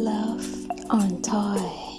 Love on Toy.